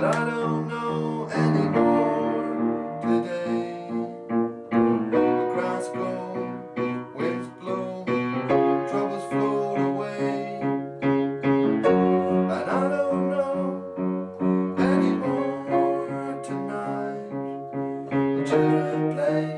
But I don't know anymore today. The grass grow, waves blow, troubles float away. And I don't know anymore tonight. The children play?